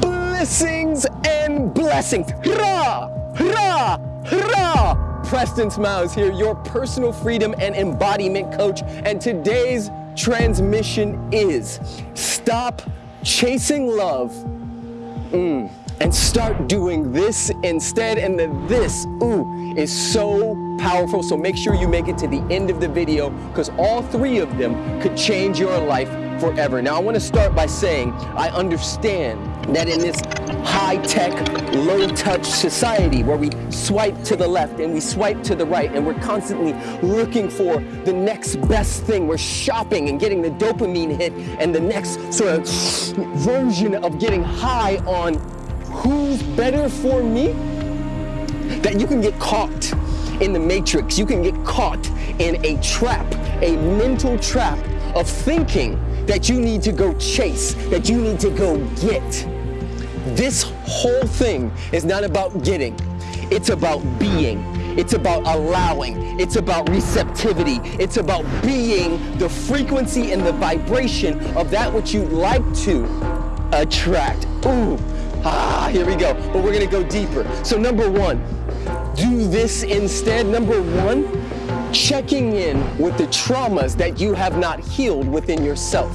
blessings and blessings. Hurrah! Hurrah! Hurrah! Preston Smiles here, your personal freedom and embodiment coach. And today's transmission is stop chasing love mm, and start doing this instead. And the this, ooh, is so powerful. So make sure you make it to the end of the video because all three of them could change your life forever. Now I want to start by saying I understand that in this high-tech, low-touch society where we swipe to the left and we swipe to the right and we're constantly looking for the next best thing. We're shopping and getting the dopamine hit and the next sort of version of getting high on who's better for me, that you can get caught in the matrix. You can get caught in a trap, a mental trap of thinking that you need to go chase, that you need to go get. This whole thing is not about getting, it's about being. It's about allowing. It's about receptivity. It's about being the frequency and the vibration of that which you like to attract. Ooh, ah, here we go. But we're gonna go deeper. So number one, do this instead. Number one, checking in with the traumas that you have not healed within yourself.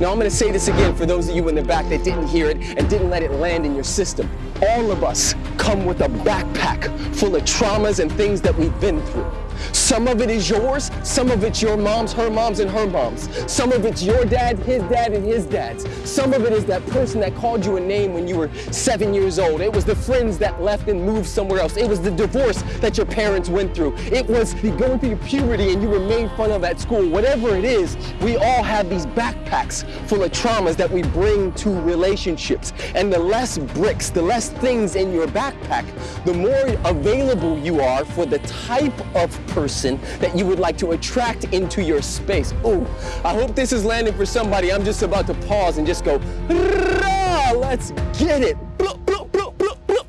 Now I'm gonna say this again for those of you in the back that didn't hear it and didn't let it land in your system. All of us come with a backpack full of traumas and things that we've been through. Some of it is yours, some of it's your mom's, her mom's, and her mom's. Some of it's your dad, his dad, and his dad's. Some of it is that person that called you a name when you were seven years old. It was the friends that left and moved somewhere else. It was the divorce that your parents went through. It was the going through puberty and you were made fun of at school. Whatever it is, we all have these backpacks full of traumas that we bring to relationships. And the less bricks, the less things in your backpack, the more available you are for the type of person that you would like to attract into your space. Oh, I hope this is landing for somebody. I'm just about to pause and just go, let's get it. Bloop, bloop, bloop, bloop, bloop.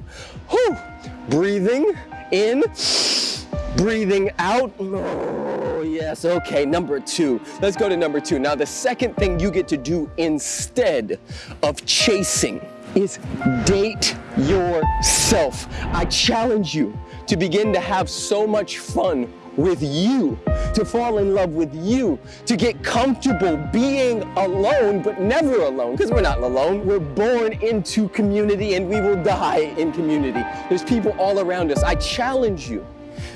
Whew. Breathing in, breathing out. Oh, yes, okay, number two. Let's go to number two. Now, the second thing you get to do instead of chasing is date yourself. I challenge you to begin to have so much fun with you, to fall in love with you, to get comfortable being alone, but never alone, because we're not alone. We're born into community and we will die in community. There's people all around us. I challenge you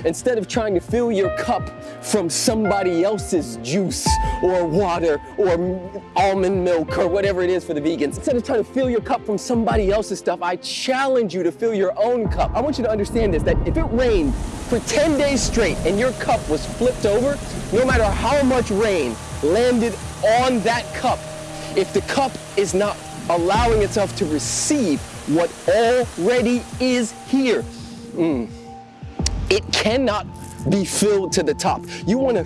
Instead of trying to fill your cup from somebody else's juice or water or almond milk or whatever it is for the vegans, instead of trying to fill your cup from somebody else's stuff, I challenge you to fill your own cup. I want you to understand this, that if it rained for 10 days straight and your cup was flipped over, no matter how much rain landed on that cup, if the cup is not allowing itself to receive what already is here, mm, it cannot be filled to the top. You want to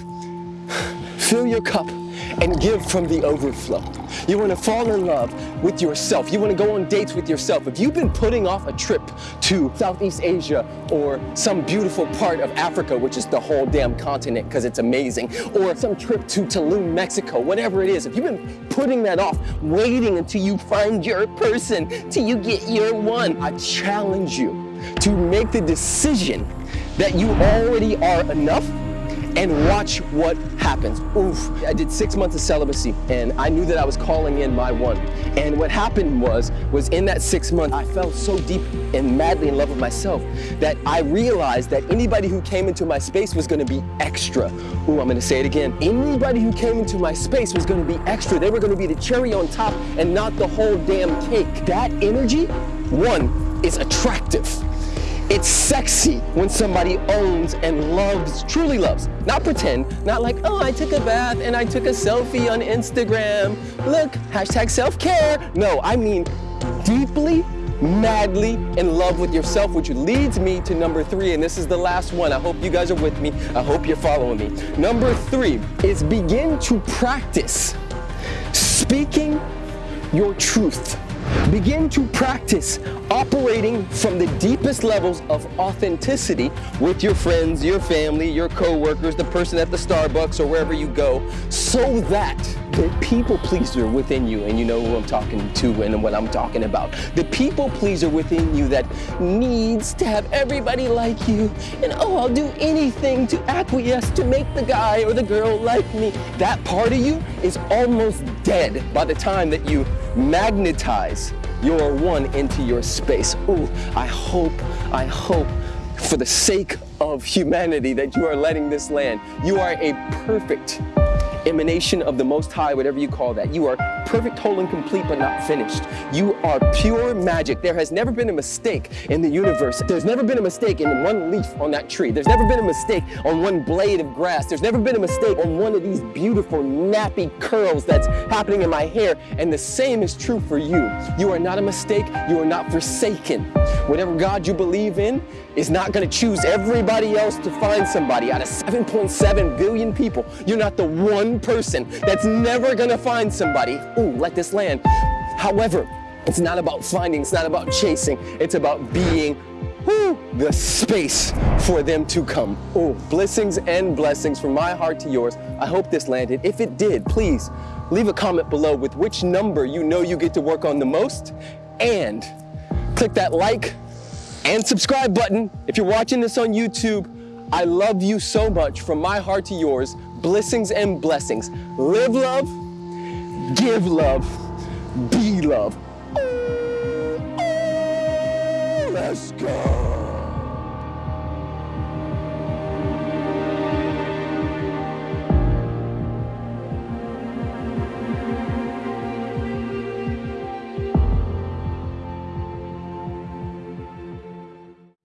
fill your cup and give from the overflow. You want to fall in love with yourself. You want to go on dates with yourself. If you've been putting off a trip to Southeast Asia or some beautiful part of Africa, which is the whole damn continent because it's amazing, or some trip to Tulum, Mexico, whatever it is, if you've been putting that off, waiting until you find your person, till you get your one, I challenge you to make the decision that you already are enough and watch what happens. Oof, I did six months of celibacy and I knew that I was calling in my one. And what happened was, was in that six months, I fell so deep and madly in love with myself that I realized that anybody who came into my space was gonna be extra. Ooh, I'm gonna say it again. Anybody who came into my space was gonna be extra. They were gonna be the cherry on top and not the whole damn cake. That energy, one, is attractive. It's sexy when somebody owns and loves, truly loves. Not pretend, not like, oh, I took a bath and I took a selfie on Instagram. Look, hashtag self-care. No, I mean deeply, madly in love with yourself, which leads me to number three, and this is the last one. I hope you guys are with me. I hope you're following me. Number three is begin to practice speaking your truth Begin to practice operating from the deepest levels of authenticity with your friends, your family, your coworkers, the person at the Starbucks or wherever you go, so that the people pleaser within you, and you know who I'm talking to and what I'm talking about, the people pleaser within you that needs to have everybody like you, and oh, I'll do anything to acquiesce to make the guy or the girl like me. That part of you is almost dead by the time that you magnetize your one into your space. Ooh, I hope, I hope for the sake of humanity that you are letting this land. You are a perfect emanation of the Most High, whatever you call that. You are perfect, whole, and complete, but not finished. You are pure magic. There has never been a mistake in the universe. There's never been a mistake in one leaf on that tree. There's never been a mistake on one blade of grass. There's never been a mistake on one of these beautiful nappy curls that's happening in my hair. And the same is true for you. You are not a mistake. You are not forsaken. Whatever God you believe in is not going to choose everybody else to find somebody. Out of 7.7 billion people, you're not the one person that's never going to find somebody. Ooh, let this land. However, it's not about finding, it's not about chasing, it's about being the space for them to come. Oh, blessings and blessings from my heart to yours. I hope this landed. If it did, please leave a comment below with which number you know you get to work on the most and click that like and subscribe button. If you're watching this on YouTube, I love you so much from my heart to yours. Blessings and blessings. Live love, give love, be love. Let's go.